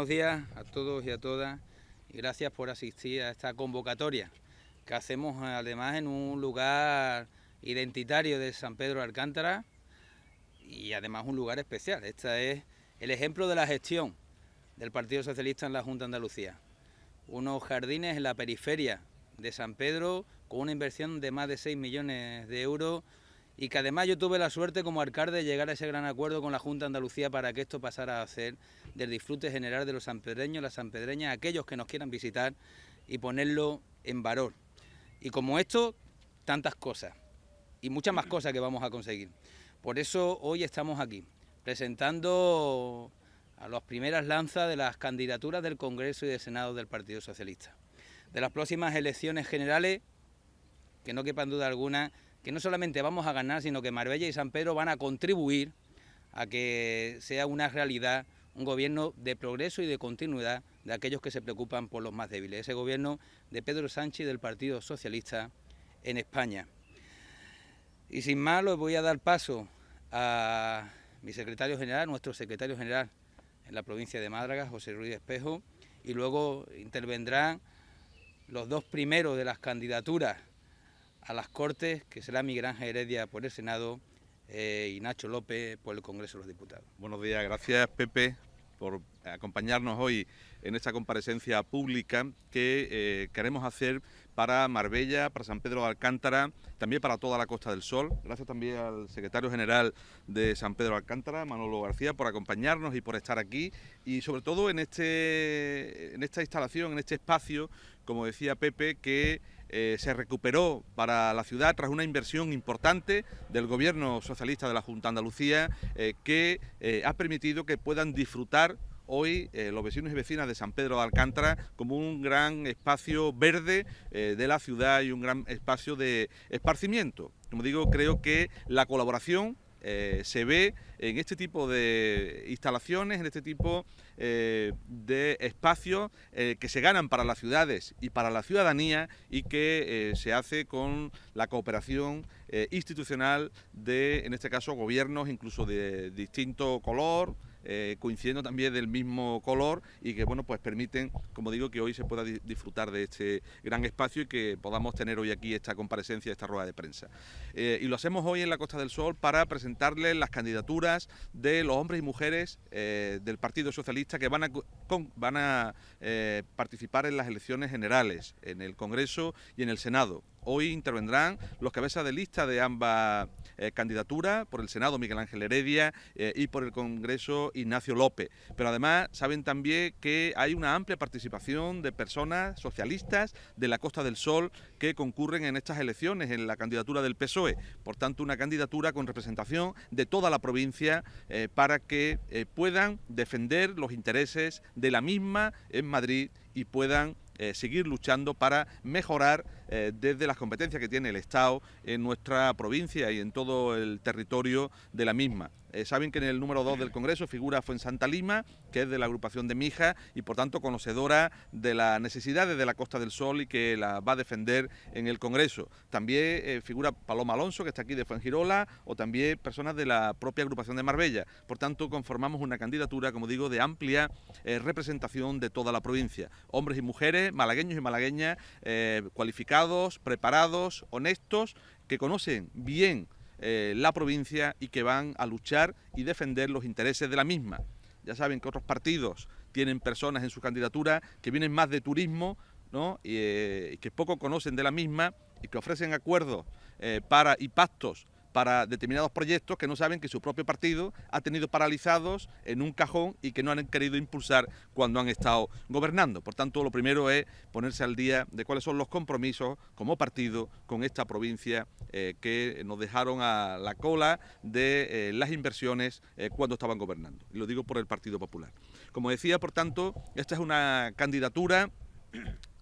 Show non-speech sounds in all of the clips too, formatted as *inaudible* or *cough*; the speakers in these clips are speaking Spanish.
Buenos días a todos y a todas y gracias por asistir a esta convocatoria que hacemos además en un lugar identitario de San Pedro de Alcántara y además un lugar especial. Este es el ejemplo de la gestión del Partido Socialista en la Junta de Andalucía. Unos jardines en la periferia de San Pedro con una inversión de más de 6 millones de euros y que además yo tuve la suerte como alcalde de llegar a ese gran acuerdo con la Junta de Andalucía para que esto pasara a ser del disfrute general de los sanpedreños, las sanpedreñas, aquellos que nos quieran visitar y ponerlo en valor. Y como esto, tantas cosas y muchas más cosas que vamos a conseguir. Por eso hoy estamos aquí, presentando a las primeras lanzas de las candidaturas del Congreso y del Senado del Partido Socialista. De las próximas elecciones generales, que no quepan duda alguna, que no solamente vamos a ganar, sino que Marbella y San Pedro van a contribuir a que sea una realidad un gobierno de progreso y de continuidad de aquellos que se preocupan por los más débiles, ese gobierno de Pedro Sánchez y del Partido Socialista en España. Y sin más, les voy a dar paso a mi secretario general, nuestro secretario general en la provincia de Málaga, José Ruiz Espejo, y luego intervendrán los dos primeros de las candidaturas a las Cortes, que será Miguel Ángel Heredia por el Senado eh, y Nacho López por el Congreso de los Diputados. Buenos días, gracias Pepe por acompañarnos hoy en esta comparecencia pública que eh, queremos hacer para Marbella, para San Pedro de Alcántara, también para toda la Costa del Sol. Gracias también al secretario general de San Pedro de Alcántara, Manolo García, por acompañarnos y por estar aquí y sobre todo en, este, en esta instalación, en este espacio, como decía Pepe, que eh, se recuperó para la ciudad tras una inversión importante del gobierno socialista de la Junta de Andalucía eh, que eh, ha permitido que puedan disfrutar hoy los vecinos y vecinas de San Pedro de Alcántara como un gran espacio verde de la ciudad y un gran espacio de esparcimiento. Como digo, creo que la colaboración eh, se ve en este tipo de instalaciones, en este tipo eh, de espacios eh, que se ganan para las ciudades y para la ciudadanía y que se hace con la cooperación institucional de, en este caso, gobiernos incluso de distinto color, eh, coincidiendo también del mismo color y que bueno pues permiten, como digo, que hoy se pueda disfrutar de este gran espacio y que podamos tener hoy aquí esta comparecencia, esta rueda de prensa. Eh, y lo hacemos hoy en la Costa del Sol para presentarles las candidaturas de los hombres y mujeres eh, del Partido Socialista que van a, van a participar en las elecciones generales, en el Congreso y en el Senado. Hoy intervendrán los cabezas de lista de ambas eh, candidaturas, por el Senado Miguel Ángel Heredia eh, y por el Congreso Ignacio López. Pero además saben también que hay una amplia participación de personas socialistas de la Costa del Sol que concurren en estas elecciones, en la candidatura del PSOE. Por tanto, una candidatura con representación de toda la provincia eh, para que puedan defender los intereses de la misma en Madrid y puedan eh, seguir luchando para mejorar eh, desde las competencias que tiene el Estado en nuestra provincia y en todo el territorio de la misma. Eh, saben que en el número 2 del Congreso figura Fuensanta Lima, que es de la agrupación de Mija y por tanto conocedora de las necesidades de la Costa del Sol y que la va a defender en el Congreso. También eh, figura Paloma Alonso, que está aquí de Fuengirola, o también personas de la propia agrupación de Marbella. Por tanto, conformamos una candidatura, como digo, de amplia eh, representación de toda la provincia. Hombres y mujeres, malagueños y malagueñas, cualificados, preparados, honestos, que conocen bien eh, la provincia y que van a luchar y defender los intereses de la misma. Ya saben que otros partidos tienen personas en su candidatura que vienen más de turismo ¿no? y, eh, que poco conocen de la misma y que ofrecen acuerdos eh, para, y pactos para determinados proyectos que no saben que su propio partido ha tenido paralizados en un cajón y que no han querido impulsar cuando han estado gobernando. Por tanto, lo primero es ponerse al día de cuáles son los compromisos como partido con esta provincia eh, que nos dejaron a la cola de eh, las inversiones eh, cuando estaban gobernando. Y lo digo por el Partido Popular. Como decía, por tanto, esta es una candidatura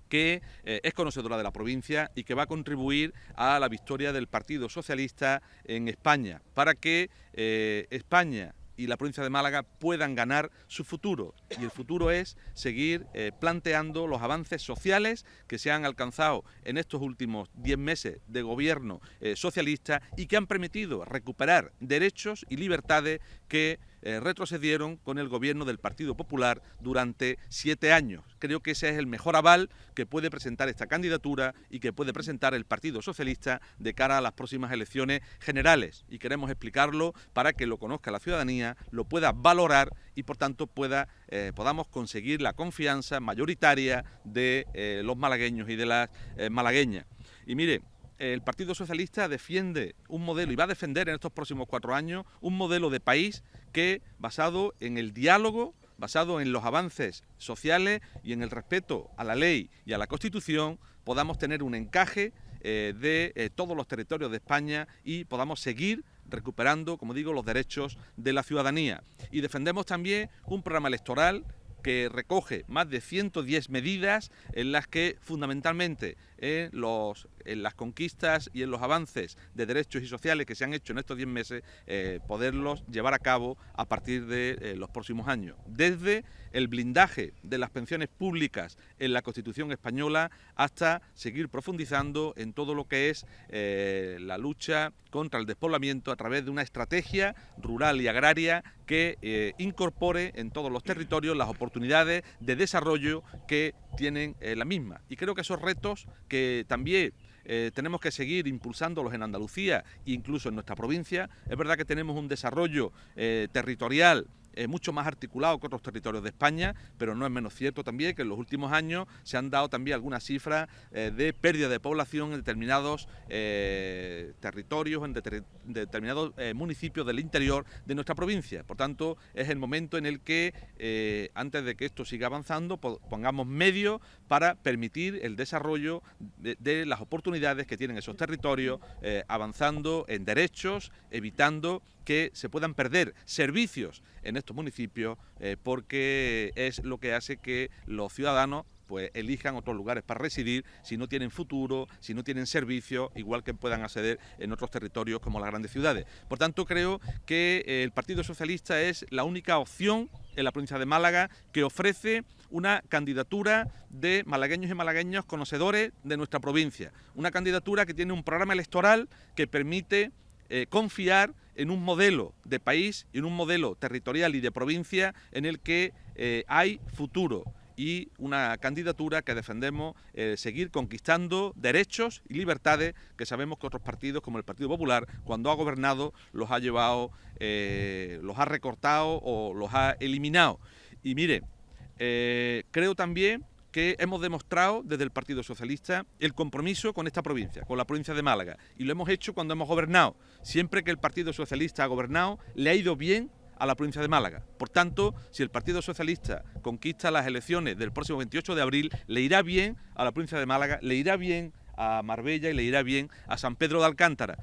que eh, es conocedora de la provincia y que va a contribuir a la victoria del Partido Socialista en España, para que eh, España y la provincia de Málaga puedan ganar su futuro. Y el futuro es seguir eh, planteando los avances sociales que se han alcanzado en estos últimos 10 meses de gobierno socialista y que han permitido recuperar derechos y libertades que eh, retrocedieron con el gobierno del Partido Popular durante siete años. Creo que ese es el mejor aval que puede presentar esta candidatura y que puede presentar el Partido Socialista de cara a las próximas elecciones generales. Y queremos explicarlo para que lo conozca la ciudadanía, lo pueda valorar y por tanto pueda, eh, podamos conseguir la confianza mayoritaria de eh, los malagueños y de las malagueñas. Y mire, el Partido Socialista defiende un modelo y va a defender en estos próximos cuatro años un modelo de país que, basado en el diálogo, basado en los avances sociales y en el respeto a la ley y a la Constitución, podamos tener un encaje eh, de eh, todos los territorios de España y podamos seguir recuperando, como digo, los derechos de la ciudadanía. Y defendemos también un programa electoral que recoge más de 110 medidas en las que fundamentalmente en, los, las conquistas y en los avances de derechos y sociales que se han hecho en estos 10 meses, eh, poderlos llevar a cabo a partir de eh, los próximos años. Desde el blindaje de las pensiones públicas en la Constitución española hasta seguir profundizando en todo lo que es eh, la lucha contra el despoblamiento a través de una estrategia rural y agraria que incorpore en todos los territorios las oportunidades de desarrollo que tienen la misma. Y creo que esos retos que también eh, tenemos que seguir impulsándolos en Andalucía e incluso en nuestra provincia. Es verdad que tenemos un desarrollo eh, territorial eh, mucho más articulado que otros territorios de España, pero no es menos cierto también que en los últimos años se han dado también algunas cifras eh, de pérdida de población en determinados eh, territorios, en, determinados municipios del interior de nuestra provincia. Por tanto, es el momento en el que, antes de que esto siga avanzando, pongamos medios para permitir el desarrollo de las oportunidades que tienen esos territorios, avanzando en derechos, evitando que se puedan perder servicios en estos municipios eh, porque es lo que hace que los ciudadanos pues elijan otros lugares para residir si no tienen futuro, si no tienen servicios, igual que puedan acceder en otros territorios como las grandes ciudades. Por tanto, creo que eh, el Partido Socialista es la única opción en la provincia de Málaga que ofrece una candidatura de malagueños y malagueños conocedores de nuestra provincia. Una candidatura que tiene un programa electoral que permite eh, confiar en un modelo de país y en un modelo territorial y de provincia en el que eh, hay futuro y una candidatura que defendemos eh, seguir conquistando derechos y libertades que sabemos que otros partidos como el Partido Popular cuando ha gobernado los ha llevado, los ha recortado o los ha eliminado. Y mire, creo también que hemos demostrado desde el Partido Socialista el compromiso con esta provincia, con la provincia de Málaga, y lo hemos hecho cuando hemos gobernado. Siempre que el Partido Socialista ha gobernado, le ha ido bien a la provincia de Málaga. Por tanto, si el Partido Socialista conquista las elecciones del próximo 28 de abril, le irá bien a la provincia de Málaga, le irá bien a Marbella y le irá bien a San Pedro de Alcántara.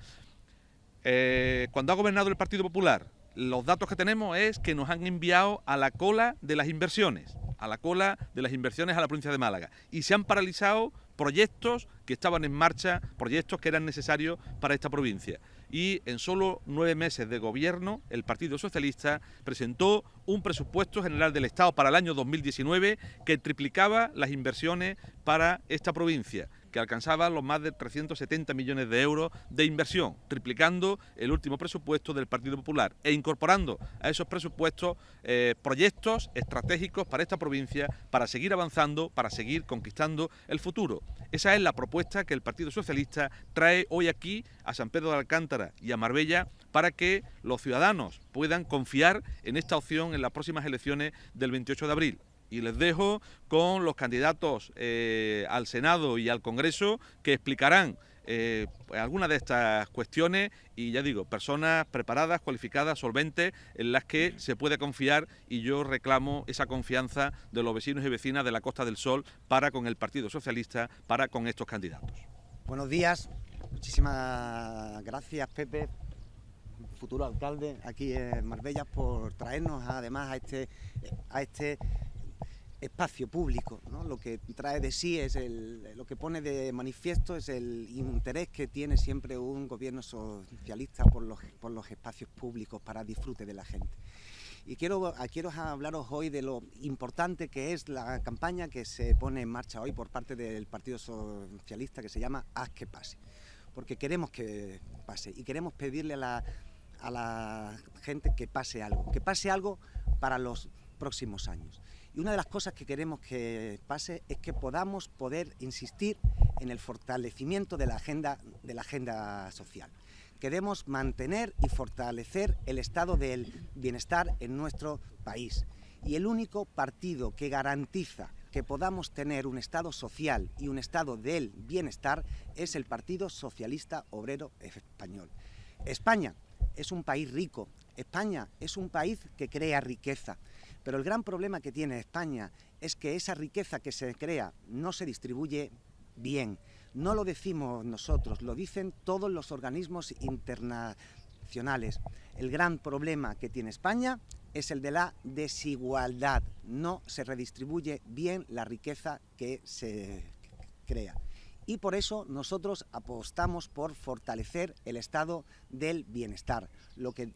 Eh, cuando ha gobernado el Partido Popular, los datos que tenemos es que nos han enviado a la cola de las inversiones a la cola de las inversiones a la provincia de Málaga y se han paralizado proyectos que estaban en marcha, proyectos que eran necesarios para esta provincia. Y en solo nueve meses de gobierno, el Partido Socialista presentó un presupuesto general del Estado para el año 2019 que triplicaba las inversiones para esta provincia que alcanzaba los más de 370 millones de euros de inversión, triplicando el último presupuesto del Partido Popular e incorporando a esos presupuestos eh, proyectos estratégicos para esta provincia, para seguir avanzando, para seguir conquistando el futuro. Esa es la propuesta que el Partido Socialista trae hoy aquí a San Pedro de Alcántara y a Marbella para que los ciudadanos puedan confiar en esta opción en las próximas elecciones del 28 de abril y les dejo con los candidatos eh, al Senado y al Congreso que explicarán eh, algunas de estas cuestiones y ya digo, personas preparadas, cualificadas, solventes, en las que se puede confiar y yo reclamo esa confianza de los vecinos y vecinas de la Costa del Sol para con el Partido Socialista, para con estos candidatos. Buenos días, muchísimas gracias Pepe, futuro alcalde aquí en Marbella, por traernos además a este, a este espacio público. Lo que trae de sí es el, lo que pone de manifiesto es el interés que tiene siempre un gobierno socialista por los, por los espacios públicos para disfrute de la gente. Y quiero, quiero hablaros hoy de lo importante que es la campaña que se pone en marcha hoy por parte del Partido Socialista que se llama Haz que pase. Porque queremos que pase y queremos pedirle a la a la gente que pase algo, que pase algo para los próximos años. Y una de las cosas que queremos que pase es que podamos poder insistir en el fortalecimiento de la agenda, de la agenda social. Queremos mantener y fortalecer el estado del bienestar en nuestro país. Y el único partido que garantiza que podamos tener un Estado social y un Estado del bienestar es el Partido Socialista Obrero Español. España es un país rico, España es un país que crea riqueza, pero el gran problema que tiene España es que esa riqueza que se crea no se distribuye bien. No lo decimos nosotros, lo dicen todos los organismos internacionales. El gran problema que tiene España es el de la desigualdad. No se redistribuye bien la riqueza que se crea. Y por eso nosotros apostamos por fortalecer el estado del bienestar, lo que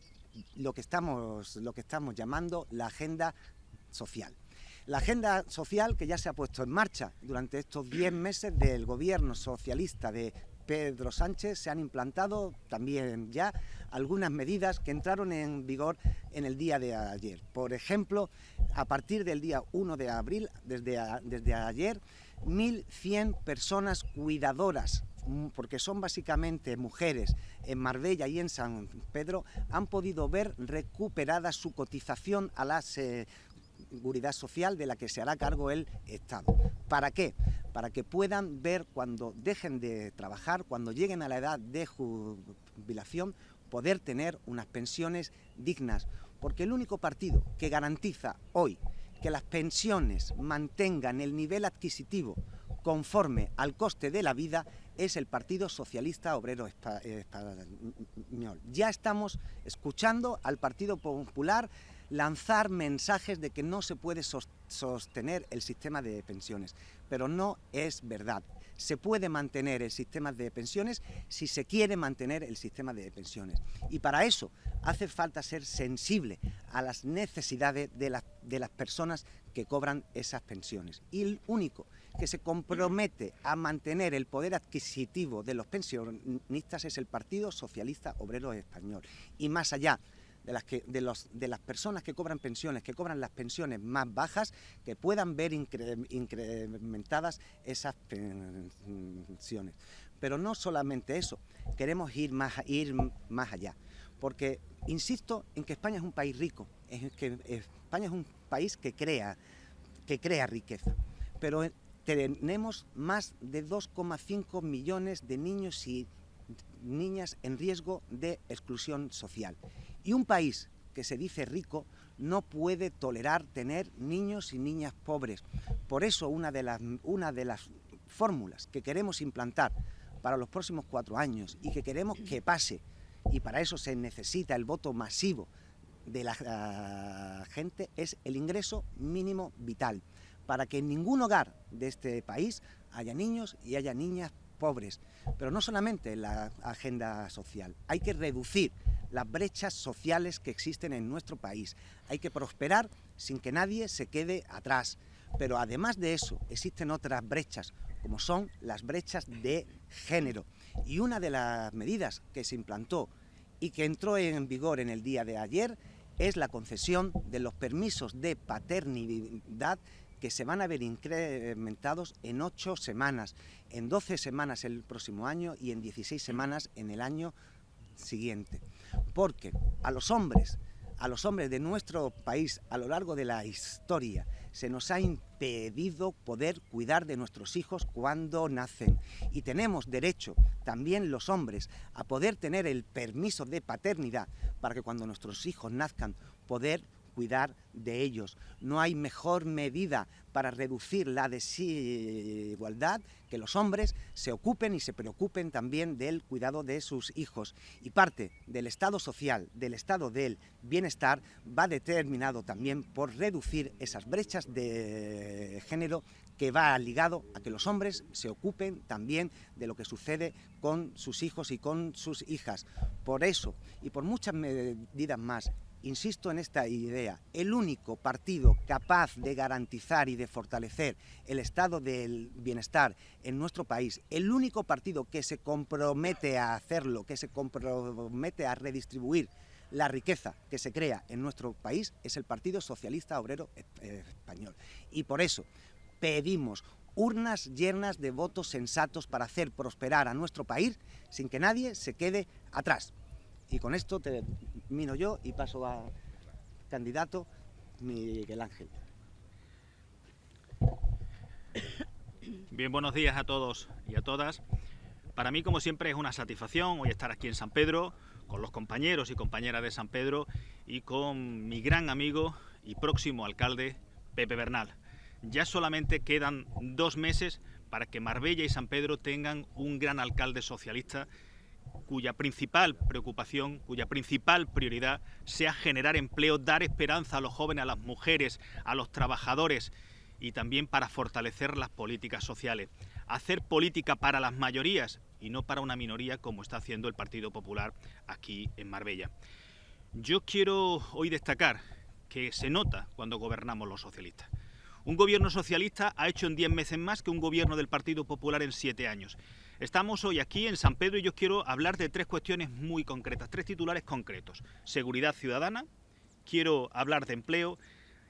lo que estamos, lo que estamos llamando la agenda social. La agenda social que ya se ha puesto en marcha durante estos 10 *clears throat* meses del gobierno socialista de Pedro Sánchez se han implantado también ya algunas medidas que entraron en vigor en el día de ayer. Por ejemplo, a partir del día 1 de abril, desde, desde ayer, 1.100 personas cuidadoras porque son básicamente mujeres en Marbella y en San Pedro, han podido ver recuperada su cotización a la seguridad social de la que se hará cargo el Estado. ¿Para qué? Para que puedan ver cuando dejen de trabajar, cuando lleguen a la edad de jubilación, poder tener unas pensiones dignas. Porque el único partido que garantiza hoy que las pensiones mantengan el nivel adquisitivo conforme al coste de la vida es el Partido Socialista Obrero Español. Ya estamos escuchando al Partido Popular lanzar mensajes de que no se puede sostener el sistema de pensiones, pero no es verdad. Se puede mantener el sistema de pensiones si se quiere mantener el sistema de pensiones. Y para eso hace falta ser sensible a las necesidades de, de las personas que cobran esas pensiones. Y el único que se compromete a mantener el poder adquisitivo de los pensionistas es el Partido Socialista Obrero Español. Y más allá de las, que, de, los, de las personas que cobran pensiones, que cobran las pensiones más bajas, que puedan ver incrementadas esas pensiones. Pero no solamente eso, queremos ir más, ir más allá, porque insisto en que España es un país rico, es que España es un país que crea, que crea riqueza, pero tenemos más de 2,5 millones de niños y niñas en riesgo de exclusión social. Y un país que se dice rico no puede tolerar tener niños y niñas pobres. Por eso una de las, una de las fórmulas que queremos implantar para los próximos cuatro años y que queremos que pase, y para eso se necesita el voto masivo de la gente, es el ingreso mínimo vital para que en ningún hogar de este país haya niños y haya niñas pobres. Pero no solamente en la agenda social, hay que reducir las brechas sociales que existen en nuestro país. Hay que prosperar sin que nadie se quede atrás. Pero además de eso, existen otras brechas, como son las brechas de género. Y una de las medidas que se implantó y que entró en vigor en el día de ayer es la concesión de los permisos de paternidad que se van a ver incrementados en 8 semanas, en 12 semanas el próximo año y en 16 semanas en el año siguiente. Porque a los hombres, a los hombres de nuestro país a lo largo de la historia, se nos ha impedido poder cuidar de nuestros hijos cuando nacen. Y tenemos derecho, también los hombres, a poder tener el permiso de paternidad para que cuando nuestros hijos nazcan, poder cuidar de ellos. No hay mejor medida para reducir la desigualdad que los hombres se ocupen y se preocupen también del cuidado de sus hijos. Y parte del estado social, del estado del bienestar, va determinado también por reducir esas brechas de género que va ligado a que los hombres se ocupen también de lo que sucede con sus hijos y con sus hijas. Por eso y por muchas medidas más, insisto en esta idea, el único partido capaz de garantizar y de fortalecer el estado del bienestar en nuestro país, el único partido que se compromete a hacerlo, que se compromete a redistribuir la riqueza que se crea en nuestro país es el Partido Socialista Obrero Español. Y por eso pedimos urnas llenas de votos sensatos para hacer prosperar a nuestro país sin que nadie se quede atrás. Y con esto termino yo y paso al candidato Miguel Ángel. Bien, buenos días a todos y a todas. Para mí, como siempre, es una satisfacción hoy estar aquí en San Pedro, con los compañeros y compañeras de San Pedro y con mi gran amigo y próximo alcalde, Pepe Bernal. Ya solamente quedan dos meses para que Marbella y San Pedro tengan un gran alcalde socialista cuya principal preocupación, cuya principal prioridad sea generar empleo, dar esperanza a los jóvenes, a las mujeres, a los trabajadores y también para fortalecer las políticas sociales. Hacer política para las mayorías y no para una minoría como está haciendo el Partido Popular aquí en Marbella. Yo quiero hoy destacar que se nota cuando gobernamos los socialistas. Un gobierno socialista ha hecho en 10 meses más que un gobierno del Partido Popular en 7 años. Estamos hoy aquí en San Pedro y yo quiero hablar de tres cuestiones muy concretas, tres titulares concretos. Seguridad ciudadana, quiero hablar de empleo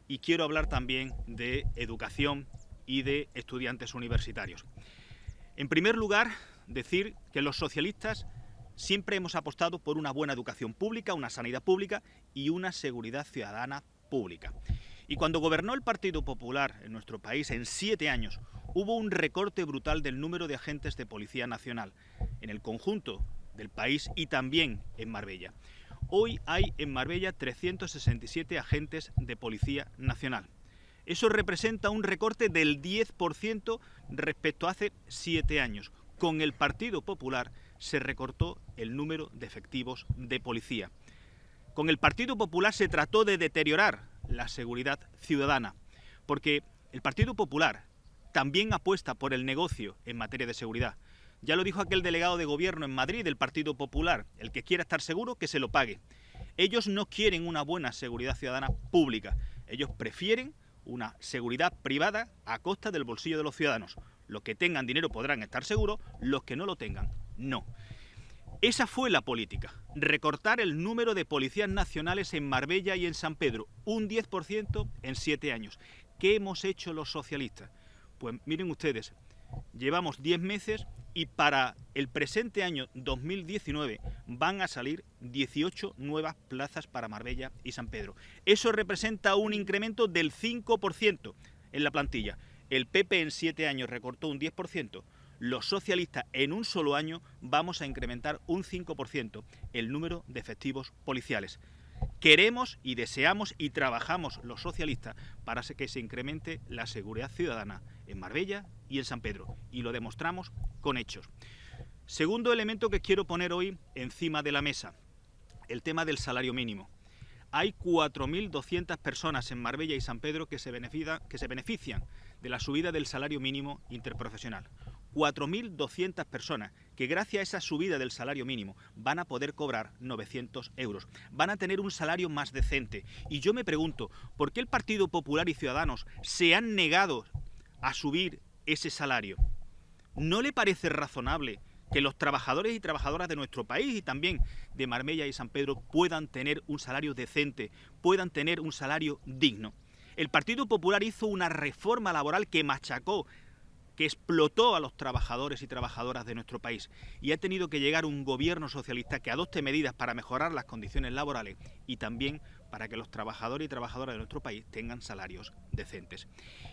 y quiero hablar también de educación y de estudiantes universitarios. En primer lugar, decir que los socialistas siempre hemos apostado por una buena educación pública, una sanidad pública y una seguridad ciudadana pública. Y cuando gobernó el Partido Popular en nuestro país en siete años, hubo un recorte brutal del número de agentes de Policía Nacional en el conjunto del país y también en Marbella. Hoy hay en Marbella 367 agentes de Policía Nacional. Eso representa un recorte del 10% respecto a hace siete años. Con el Partido Popular se recortó el número de efectivos de policía. Con el Partido Popular se trató de deteriorar la seguridad ciudadana, porque el Partido Popular también apuesta por el negocio en materia de seguridad. Ya lo dijo aquel delegado de gobierno en Madrid del Partido Popular, el que quiera estar seguro que se lo pague. Ellos no quieren una buena seguridad ciudadana pública, ellos prefieren una seguridad privada a costa del bolsillo de los ciudadanos. Los que tengan dinero podrán estar seguros, los que no lo tengan, no. Esa fue la política, recortar el número de policías nacionales en Marbella y en San Pedro, un 10% en siete años. ¿Qué hemos hecho los socialistas? Pues miren ustedes, llevamos 10 meses y para el presente año 2019 van a salir 18 nuevas plazas para Marbella y San Pedro. Eso representa un incremento del 5% en la plantilla. El PP en 7 años recortó un 10%. Los socialistas en un solo año vamos a incrementar un 5% el número de efectivos policiales. Queremos y deseamos y trabajamos los socialistas para que se incremente la seguridad ciudadana en Marbella y en San Pedro, y lo demostramos con hechos. Segundo elemento que quiero poner hoy encima de la mesa, el tema del salario mínimo. Hay 4.200 personas en Marbella y San Pedro que se, que se benefician de la subida del salario mínimo interprofesional. 4.200 personas que gracias a esa subida del salario mínimo van a poder cobrar 900 euros, van a tener un salario más decente. Y yo me pregunto, ¿por qué el Partido Popular y Ciudadanos se han negado a subir ese salario? ¿No le parece razonable que los trabajadores y trabajadoras de nuestro país y también de Marbella y San Pedro puedan tener un salario decente, puedan tener un salario digno? El Partido Popular hizo una reforma laboral que machacó que explotó a los trabajadores y trabajadoras de nuestro país y ha tenido que llegar un gobierno socialista que adopte medidas para mejorar las condiciones laborales y también para que los trabajadores y trabajadoras de nuestro país tengan salarios decentes.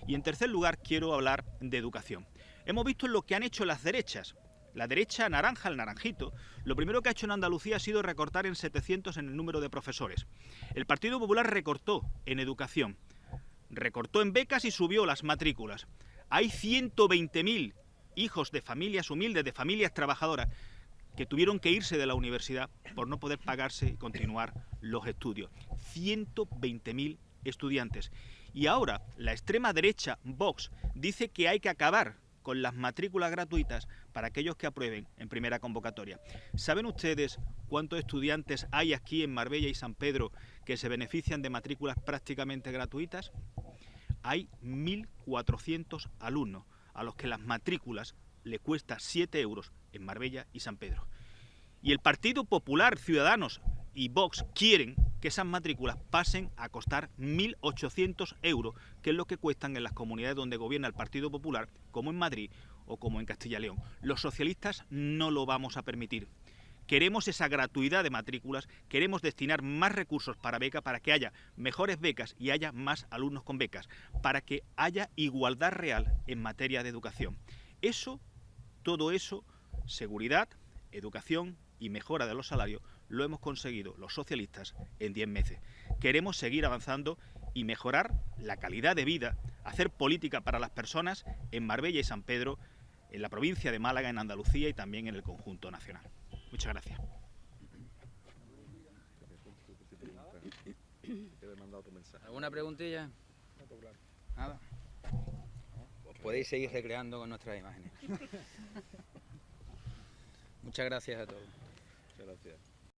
Y en tercer lugar quiero hablar de educación. Hemos visto lo que han hecho las derechas. La derecha naranja, el naranjito, lo primero que ha hecho en Andalucía ha sido recortar en 700 en el número de profesores. El Partido Popular recortó en educación, recortó en becas y subió las matrículas. Hay 120.000 hijos de familias humildes, de familias trabajadoras, que tuvieron que irse de la universidad por no poder pagarse y continuar los estudios. 120.000 estudiantes. Y ahora la extrema derecha, Vox, dice que hay que acabar con las matrículas gratuitas para aquellos que aprueben en primera convocatoria. ¿Saben ustedes cuántos estudiantes hay aquí en Marbella y San Pedro que se benefician de matrículas prácticamente gratuitas? Hay 1.400 alumnos a los que las matrículas le cuesta 7 euros en Marbella y San Pedro. Y el Partido Popular, Ciudadanos y Vox quieren que esas matrículas pasen a costar 1.800 euros, que es lo que cuestan en las comunidades donde gobierna el Partido Popular, como en Madrid o como en Castilla y León. Los socialistas no lo vamos a permitir. Queremos esa gratuidad de matrículas, queremos destinar más recursos para becas, para que haya mejores becas y haya más alumnos con becas, para que haya igualdad real en materia de educación. Eso, todo eso, seguridad, educación y mejora de los salarios, lo hemos conseguido los socialistas en 10 meses. Queremos seguir avanzando y mejorar la calidad de vida, hacer política para las personas en Marbella y San Pedro, en la provincia de Málaga, en Andalucía y también en el conjunto nacional. Muchas gracias. ¿Alguna preguntilla? Nada. Pues podéis seguir recreando con nuestras imágenes. *laughs* Muchas gracias a todos. Muchas gracias.